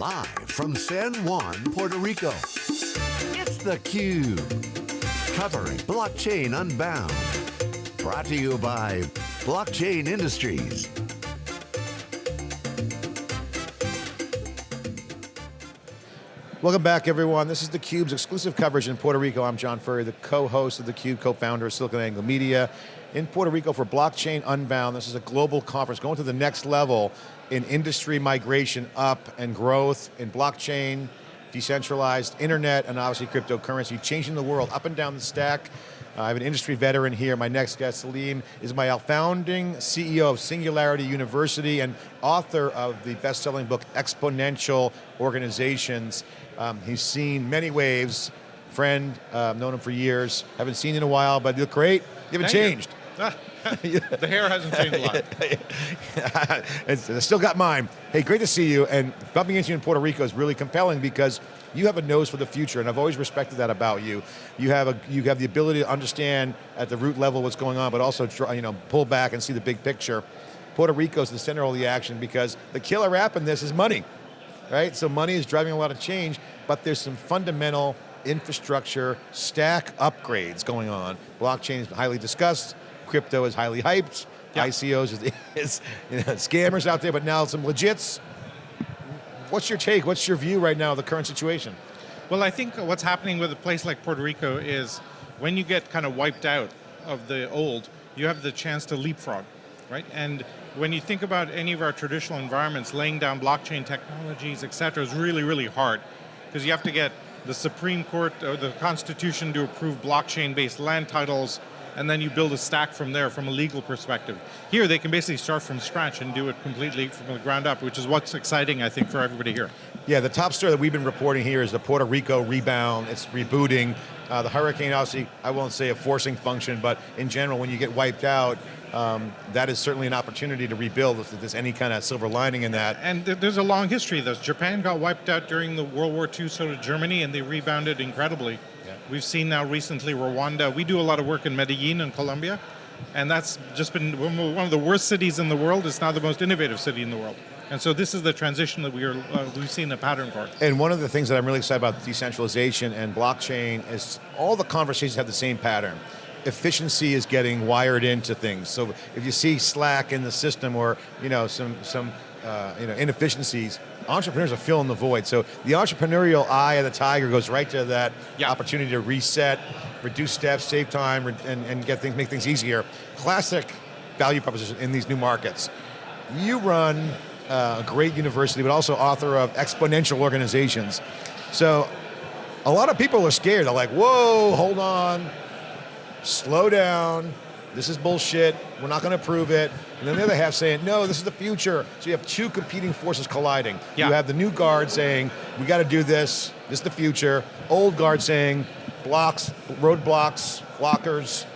Live from San Juan, Puerto Rico, it's theCUBE. Covering Blockchain Unbound. Brought to you by Blockchain Industries. Welcome back everyone. This is theCUBE's exclusive coverage in Puerto Rico. I'm John Furrier, the co-host of theCUBE, co-founder of SiliconANGLE Media. In Puerto Rico for Blockchain Unbound. This is a global conference going to the next level in industry migration up and growth in blockchain, decentralized internet, and obviously cryptocurrency, changing the world up and down the stack. Uh, I have an industry veteran here. My next guest, Salim, is my founding CEO of Singularity University and author of the best-selling book, Exponential Organizations. Um, he's seen many waves, friend, uh, known him for years, haven't seen in a while, but you look great. You haven't Thank changed. You. The hair hasn't changed a lot. I still got mine. Hey, great to see you, and bumping into you in Puerto Rico is really compelling because you have a nose for the future, and I've always respected that about you. You have a you have the ability to understand at the root level what's going on, but also try, you know pull back and see the big picture. Puerto Rico is the center of the action because the killer app in this is money, right? So money is driving a lot of change, but there's some fundamental infrastructure stack upgrades going on. Blockchain is highly discussed, crypto is highly hyped, Yeah. ICOs is, is you know, scammers out there, but now some legits. What's your take, what's your view right now of the current situation? Well, I think what's happening with a place like Puerto Rico is when you get kind of wiped out of the old, you have the chance to leapfrog, right? And when you think about any of our traditional environments, laying down blockchain technologies, et cetera, is really, really hard because you have to get the Supreme Court or the Constitution to approve blockchain-based land titles, and then you build a stack from there from a legal perspective. Here, they can basically start from scratch and do it completely from the ground up, which is what's exciting, I think, for everybody here. Yeah, the top story that we've been reporting here is the Puerto Rico rebound. It's rebooting. Uh, the hurricane, obviously, I won't say a forcing function, but in general, when you get wiped out, um, that is certainly an opportunity to rebuild if there's any kind of silver lining in that. And there's a long history of this. Japan got wiped out during the World War II, so did Germany, and they rebounded incredibly. Yeah. We've seen now recently Rwanda. We do a lot of work in Medellin in Colombia, and that's just been one of the worst cities in the world. It's now the most innovative city in the world. And so this is the transition that we are, uh, we've seen a pattern for. And one of the things that I'm really excited about decentralization and blockchain is all the conversations have the same pattern. Efficiency is getting wired into things. So if you see slack in the system or you know some some uh, you know inefficiencies, entrepreneurs are filling the void. So the entrepreneurial eye of the tiger goes right to that Yeah. opportunity to reset, reduce steps, save time, and, and get things make things easier. Classic value proposition in these new markets. You run uh, a great university, but also author of Exponential Organizations. So a lot of people are scared. They're like, whoa, hold on, slow down. This is bullshit. We're not going to prove it. And then the other half saying, no, this is the future. So you have two competing forces colliding. Yeah. You have the new guard saying, we got to do this. This is the future. Old guard saying, blocks, roadblocks, blockers.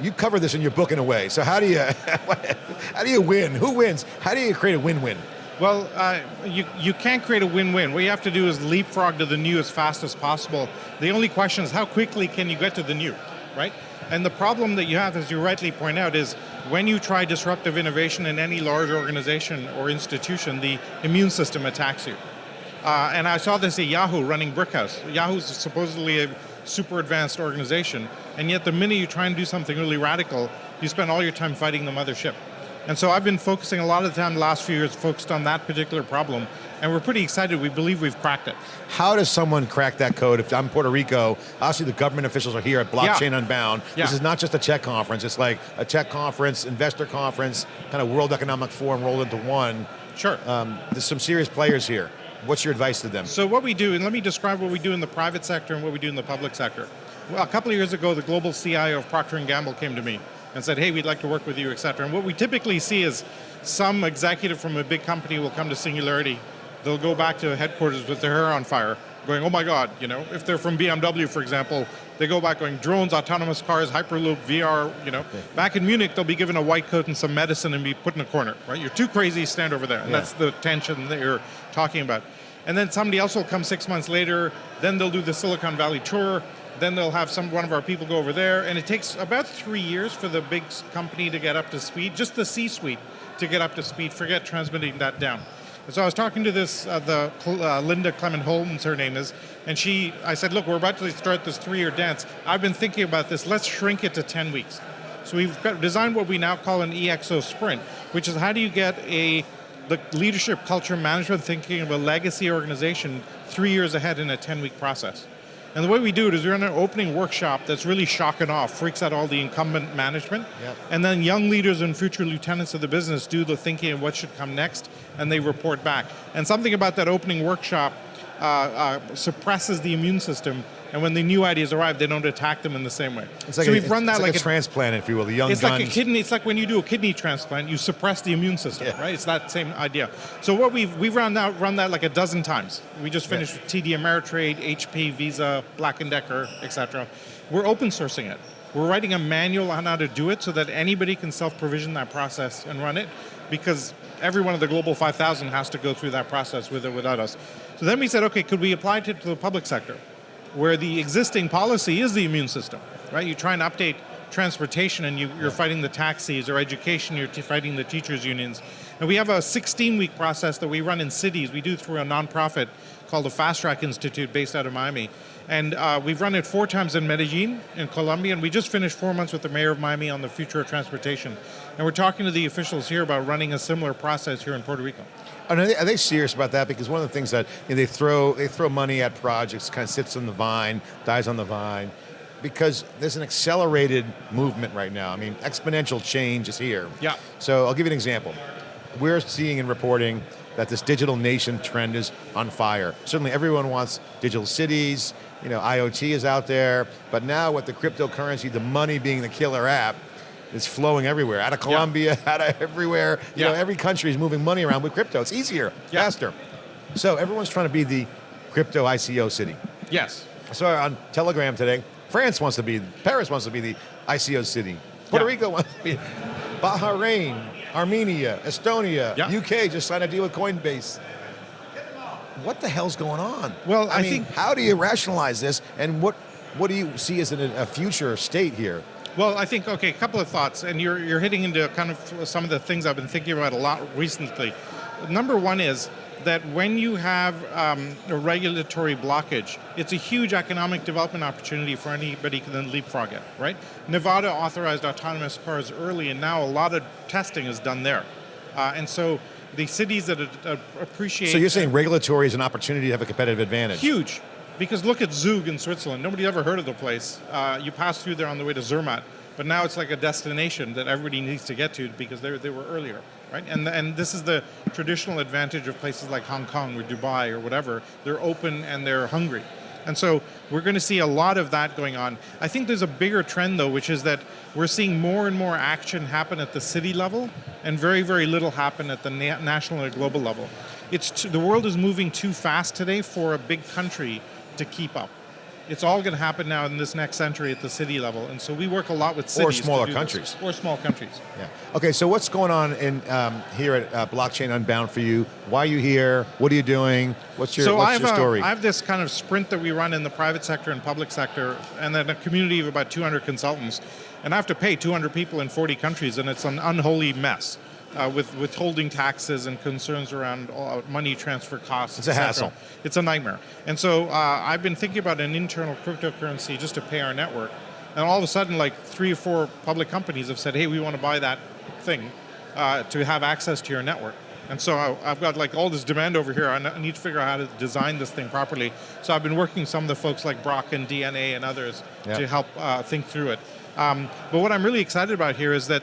You cover this in your book in a way. So how do you, how do you win? Who wins? How do you create a win-win? Well, uh, you, you can't create a win-win. What you have to do is leapfrog to the new as fast as possible. The only question is how quickly can you get to the new, right? And the problem that you have, as you rightly point out, is when you try disruptive innovation in any large organization or institution, the immune system attacks you. Uh, and I saw this at Yahoo running Brickhouse. Yahoo's supposedly a super advanced organization, and yet the minute you try and do something really radical, you spend all your time fighting the mothership. And so I've been focusing a lot of the time the last few years focused on that particular problem, and we're pretty excited. We believe we've cracked it. How does someone crack that code? If I'm Puerto Rico, obviously the government officials are here at Blockchain Yeah. Unbound. Yeah. This is not just a tech conference, it's like a tech conference, investor conference, kind of World Economic Forum rolled into one. Sure. Um, there's some serious players here. What's your advice to them? So what we do, and let me describe what we do in the private sector and what we do in the public sector. Well, a couple of years ago, the global CIO of Procter & Gamble came to me and said, hey, we'd like to work with you, et cetera. And what we typically see is some executive from a big company will come to Singularity, they'll go back to headquarters with their hair on fire, going, oh my God, you know, if they're from BMW, for example, they go back going, drones, autonomous cars, Hyperloop, VR, you know. Back in Munich, they'll be given a white coat and some medicine and be put in a corner, right? You're too crazy, stand over there. And Yeah. that's the tension that you're talking about. And then somebody else will come six months later, then they'll do the Silicon Valley tour, then they'll have some one of our people go over there, and it takes about three years for the big company to get up to speed, just the C-suite to get up to speed, forget transmitting that down. And so I was talking to this, uh, the uh, Linda Clement Holmes, her name is, and she, I said, look, we're about to start this three-year dance. I've been thinking about this. Let's shrink it to 10 weeks. So we've designed what we now call an EXO sprint, which is how do you get a the leadership, culture, management thinking of a legacy organization three years ahead in a 10-week process. And the way we do it is we run an opening workshop that's really shocking off, freaks out all the incumbent management, Yep. and then young leaders and future lieutenants of the business do the thinking of what should come next, and they report back. And something about that opening workshop uh, uh, suppresses the immune system, and when the new ideas arrive, they don't attack them in the same way. It's like so a, we've run that like, like a, transplant, if you will, the young it's guns. like a kidney. It's like when you do a kidney transplant, you suppress the immune system, Yeah. right? It's that same idea. So what we've we've run that run that like a dozen times. We just finished with TD Ameritrade, HP, Visa, Black and Decker, etc. We're open sourcing it. We're writing a manual on how to do it so that anybody can self-provision that process and run it, because every one of the global 5,000 has to go through that process with or without us. So then we said, okay, could we apply it to the public sector? Where the existing policy is the immune system, right? You try and update transportation and you, you're fighting the taxis, or education, you're fighting the teachers' unions. And we have a 16-week process that we run in cities. We do through a nonprofit called the Fast Track Institute based out of Miami. And uh, we've run it four times in Medellin, in Colombia, and we just finished four months with the mayor of Miami on the future of transportation. And we're talking to the officials here about running a similar process here in Puerto Rico. Are they, are they serious about that? Because one of the things that you know, they throw they throw money at projects, kind of sits on the vine, dies on the vine, because there's an accelerated movement right now. I mean, exponential change is here. Yeah. So I'll give you an example. We're seeing and reporting that this digital nation trend is on fire. Certainly, everyone wants digital cities. You know, IoT is out there, but now with the cryptocurrency, the money being the killer app. is flowing everywhere, out of Colombia, out of everywhere. You Yeah. know, every country is moving money around with crypto. It's easier, Yeah. faster. So everyone's trying to be the crypto ICO city. Yes. So on Telegram today, France wants to be, Paris wants to be the ICO city. Puerto. Rico wants to be, Bahrain, Armenia, Estonia, Yeah. UK just signed a deal with Coinbase. What the hell's going on? Well, I mean, think- how do you rationalize this, and what what do you see as a future state here? Well, I think okay, a couple of thoughts, and you're you're hitting into kind of some of the things I've been thinking about a lot recently. Number one is that when you have um, a regulatory blockage, it's a huge economic development opportunity for anybody who can leapfrog it, right? Nevada authorized autonomous cars early, and now a lot of testing is done there, uh, and so the cities that uh, appreciate. So you're saying regulatory is an opportunity to have a competitive advantage? Huge. Because look at Zug in Switzerland. Nobody ever heard of the place. Uh, you pass through there on the way to Zermatt, but now it's like a destination that everybody needs to get to because they they were earlier, right? And and this is the traditional advantage of places like Hong Kong or Dubai or whatever. They're open and they're hungry. And so we're going to see a lot of that going on. I think there's a bigger trend though, which is that we're seeing more and more action happen at the city level and very, very little happen at the na- national and global level. It's the world is moving too fast today for a big country to keep up. It's all going to happen now in this next century at the city level, and so we work a lot with cities to smaller do this. countries. or small countries. Yeah. Okay, so what's going on in um, here at uh, Blockchain Unbound for you? Why are you here? What are you doing? What's your, so what's your story? I have this kind of sprint that we run in the private sector and public sector, and then a community of about 200 consultants. And I have to pay 200 people in 40 countries, and it's an unholy mess uh, with withholding taxes and concerns around uh, money transfer costs. It's a hassle. It's a nightmare. And so uh, I've been thinking about an internal cryptocurrency just to pay our network. And all of a sudden, like three or four public companies have said, hey, we want to buy that thing uh, to have access to your network. And so I, I've got like all this demand over here. I need to figure out how to design this thing properly. So I've been working with some of the folks like Brock and DNA and others Yeah. to help uh, think through it. Um, but what I'm really excited about here is that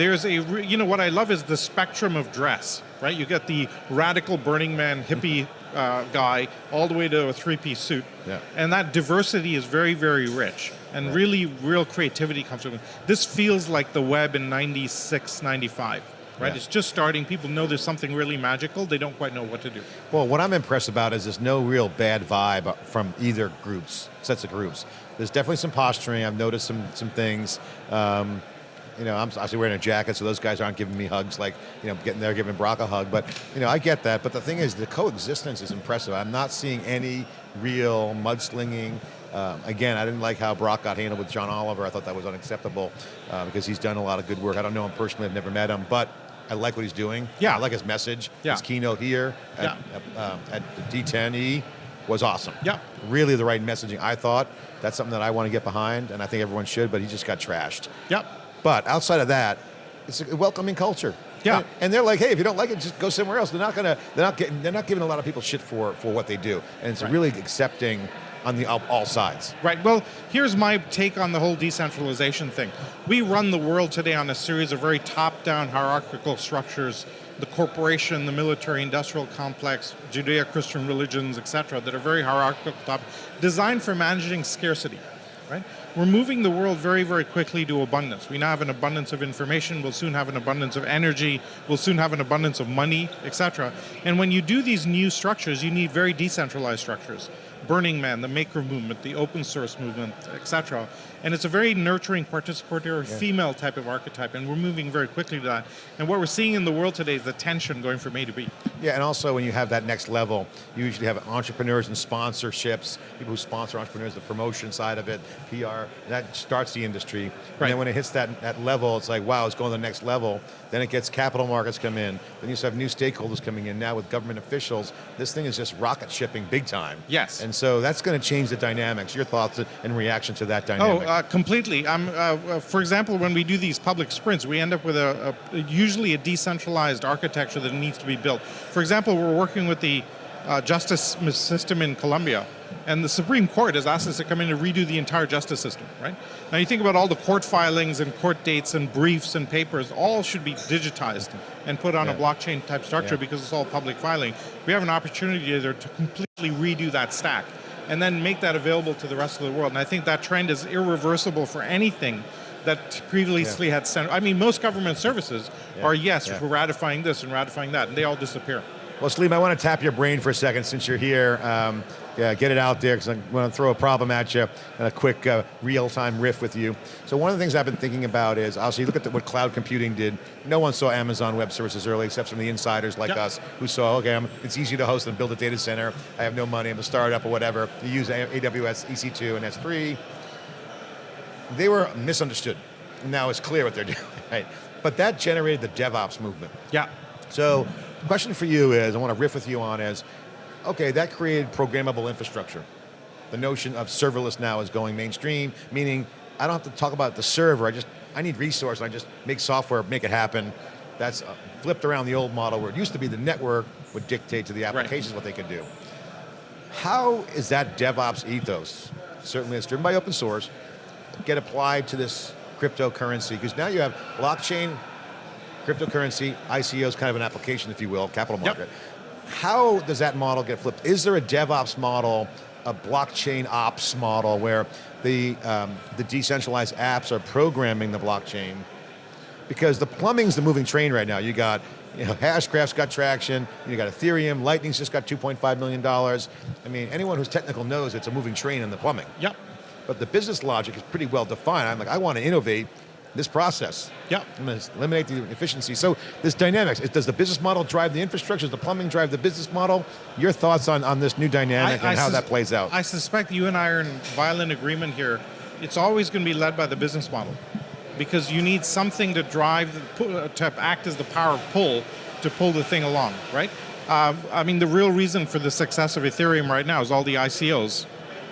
there's a, you know, what I love is the spectrum of dress, right? You get the radical Burning Man hippie uh, guy all the way to a three-piece suit. Yeah. And that diversity is very, very rich. And really, real creativity comes from it. This feels like the web in 96, 95, right? Yeah. It's just starting. People know there's something really magical. They don't quite know what to do. Well, what I'm impressed about is there's no real bad vibe from either groups, sets of groups. There's definitely some posturing. I've noticed some some things. Um, you know, I'm obviously wearing a jacket, so those guys aren't giving me hugs like, you know, getting there, giving Brock a hug. But, you know, I get that. But the thing is, the coexistence is impressive. I'm not seeing any real mudslinging. Um, again, I didn't like how Brock got handled with John Oliver. I thought that was unacceptable uh, because he's done a lot of good work. I don't know him personally. I've never met him. But I like what he's doing. Yeah. I like his message. Yeah. His keynote here at, Yeah. uh, at D10E was awesome. Yeah. Really the right messaging, I thought. That's something that I want to get behind, and I think everyone should, but he just got trashed. Yep. But outside of that, it's a welcoming culture. Yeah. And, they're like, hey, if you don't like it, just go somewhere else. They're not gonna, they're not getting, they're not giving a lot of people shit for for what they do, and it's Right. really accepting on the all, all sides. Right. Well, here's my take on the whole decentralization thing. We run the world today on a series of very top-down hierarchical structures. The corporation, the military-industrial complex, Judeo-Christian religions, etc., that are very hierarchical, top, designed for managing scarcity. Right. We're moving the world very, very quickly to abundance. We now have an abundance of information. We'll soon have an abundance of energy. We'll soon have an abundance of money, etc. And when you do these new structures, you need very decentralized structures. Burning Man, the Maker Movement, the open source movement, etc. And it's a very nurturing, participatory, female type of archetype, and we're moving very quickly to that. And what we're seeing in the world today is the tension going from A to B. Yeah, and also when you have that next level, you usually have entrepreneurs and sponsorships, people who sponsor entrepreneurs, the promotion side of it, PR, that starts the industry. And then when it hits that, that level, it's like, wow, it's going to the next level. Then it gets capital markets come in. Then you have new stakeholders coming in. Now with government officials, this thing is just rocket shipping big time. Yes. And so that's going to change the dynamics. Your thoughts and reaction to that Oh, dynamic? uh, completely. Um, uh, for example, when we do these public sprints, we end up with a, a usually a decentralized architecture that needs to be built. For example, we're working with the uh, justice system in Colombia, and the Supreme Court has asked us to come in and redo the entire justice system. Right now, you think about all the court filings and court dates and briefs and papers, all should be digitized and put on a blockchain type structure Yeah. because it's all public filing. We have an opportunity there to completely redo that stack and then make that available to the rest of the world. And I think that trend is irreversible for anything that previously had center. I mean, most government services Yeah. are yes, Yeah. we're ratifying this and ratifying that, and they all disappear. Well, Salim, I want to tap your brain for a second since you're here. Um, yeah, get it out there because I want to throw a problem at you and a quick uh, real-time riff with you. So one of the things I've been thinking about is, obviously, you look at the, what cloud computing did. No one saw Amazon Web Services early except from the insiders like Yep. us who saw, okay, I'm, it's easy to host and build a data center. I have no money, I'm a startup or whatever. You use AWS EC2 and S3. They were misunderstood. Now it's clear what they're doing, right? But that generated the DevOps movement. Yeah. So, question for you is, I want to riff with you on is, okay, that created programmable infrastructure. The notion of serverless now is going mainstream, meaning I don't have to talk about the server, I just, I need resource, I just make software, make it happen. That's uh, flipped around the old model where it used to be the network would dictate to the applications what they could do. How is that DevOps ethos, certainly it's driven by open source, get applied to this cryptocurrency? Because now you have blockchain, cryptocurrency, ICO is kind of an application, if you will, capital Yep. market. How does that model get flipped? Is there a DevOps model, a blockchain ops model where the, um, the decentralized apps are programming the blockchain? Because the plumbing's the moving train right now. You got, you know, Hashgraph's got traction, you got Ethereum, Lightning's just got $2.5 million. I mean, anyone who's technical knows it's a moving train in the plumbing. Yep. But the business logic is pretty well defined. I'm like, I want to innovate this process. Yep. I'm going to eliminate the efficiency. So this dynamics, does the business model drive the infrastructure? Does the plumbing drive the business model? Your thoughts on, on this new dynamic and how that plays out? I suspect you and I are in violent agreement here. It's always going to be led by the business model because you need something to drive, uh, to act as the power of pull to pull the thing along, right? Um, I mean, the real reason for the success of Ethereum right now is all the ICOs,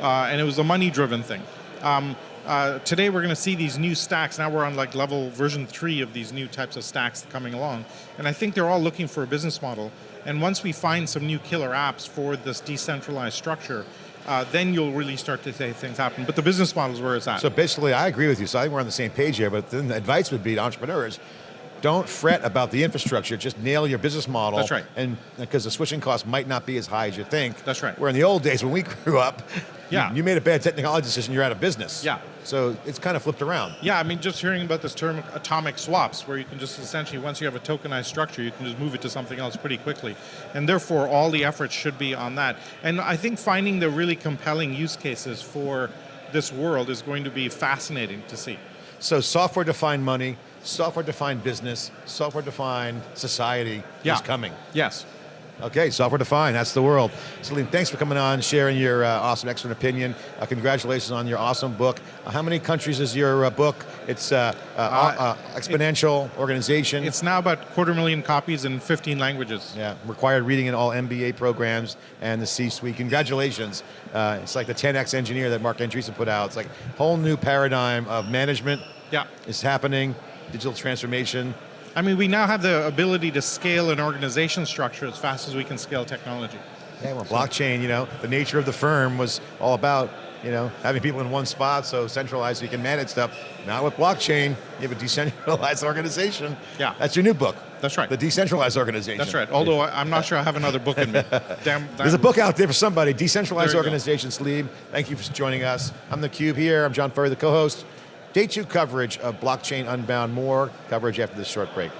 uh, and it was a money-driven thing. Um, uh, today we're going to see these new stacks. Now we're on like level version three of these new types of stacks coming along, and I think they're all looking for a business model. And once we find some new killer apps for this decentralized structure, uh, then you'll really start to see things happen. But the business model is where it's at. So basically, I agree with you. So I think we're on the same page here. But then the advice would be to entrepreneurs: don't fret about the infrastructure. Just nail your business model. That's right. And because the switching costs might not be as high as you think. That's right. Where in the old days when we grew up, Yeah. you, you made a bad technology decision, you're out of business. Yeah. So it's kind of flipped around. Yeah, I mean, just hearing about this term atomic swaps, where you can just essentially, once you have a tokenized structure, you can just move it to something else pretty quickly. And therefore, all the efforts should be on that. And I think finding the really compelling use cases for this world is going to be fascinating to see. So software-defined money, software-defined business, software-defined society Yeah. is coming. Yes. Okay, software defined, that's the world. Salim, thanks for coming on, sharing your uh, awesome expert opinion. Uh, congratulations on your awesome book. Uh, how many countries is your uh, book? It's uh, uh, exponential organization. It's now about quarter million copies in 15 languages. Yeah, required reading in all MBA programs and the C-suite. Congratulations. Uh, it's like the 10X engineer that Marc Andreessen put out. It's like a whole new paradigm of management Yeah. is happening, digital transformation. I mean, we now have the ability to scale an organization structure as fast as we can scale technology. Yeah, well, blockchain, you know, the nature of the firm was all about, you know, having people in one spot so centralized so you can manage stuff. Now with blockchain, you have a decentralized organization. Yeah. That's your new book. That's right. The decentralized organization. That's right. Although I'm not sure I have another book in me. Damn, There's a book out there for somebody, Decentralized There you go. Organization Sleeve. Thank you for joining us. I'm the Cube here. I'm John Furrier, the co-host. Day two coverage of Blockchain Unbound. More coverage after this short break.